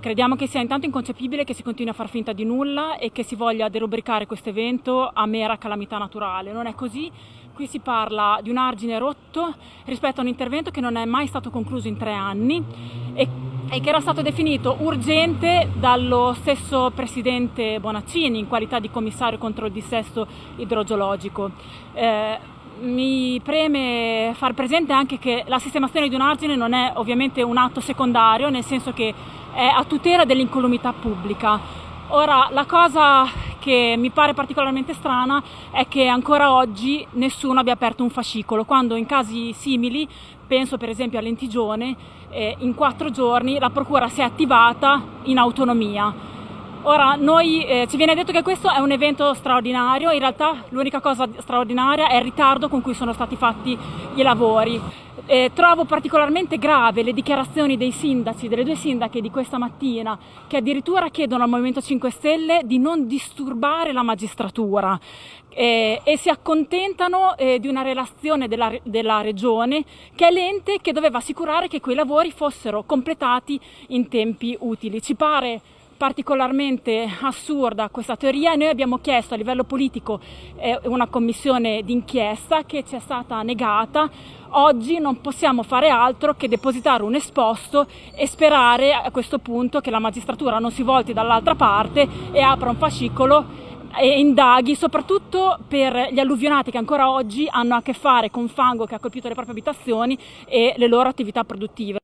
Crediamo che sia intanto inconcepibile che si continui a far finta di nulla e che si voglia derubricare questo evento a mera calamità naturale. Non è così, qui si parla di un argine rotto rispetto a un intervento che non è mai stato concluso in tre anni e, e che era stato definito urgente dallo stesso presidente Bonaccini in qualità di commissario contro il dissesto idrogeologico. Eh, mi preme far presente anche che la sistemazione di un argine non è ovviamente un atto secondario, nel senso che è a tutela dell'incolumità pubblica. Ora, la cosa che mi pare particolarmente strana è che ancora oggi nessuno abbia aperto un fascicolo, quando in casi simili, penso per esempio a Lentigione, eh, in quattro giorni la procura si è attivata in autonomia. Ora, noi, eh, ci viene detto che questo è un evento straordinario, in realtà l'unica cosa straordinaria è il ritardo con cui sono stati fatti i lavori. Eh, trovo particolarmente grave le dichiarazioni dei sindaci, delle due sindache di questa mattina, che addirittura chiedono al Movimento 5 Stelle di non disturbare la magistratura eh, e si accontentano eh, di una relazione della, della Regione che è l'ente che doveva assicurare che quei lavori fossero completati in tempi utili. Ci pare particolarmente assurda questa teoria e noi abbiamo chiesto a livello politico eh, una commissione d'inchiesta che ci è stata negata. Oggi non possiamo fare altro che depositare un esposto e sperare a questo punto che la magistratura non si volti dall'altra parte e apra un fascicolo e indaghi soprattutto per gli alluvionati che ancora oggi hanno a che fare con fango che ha colpito le proprie abitazioni e le loro attività produttive.